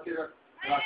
Okay, right.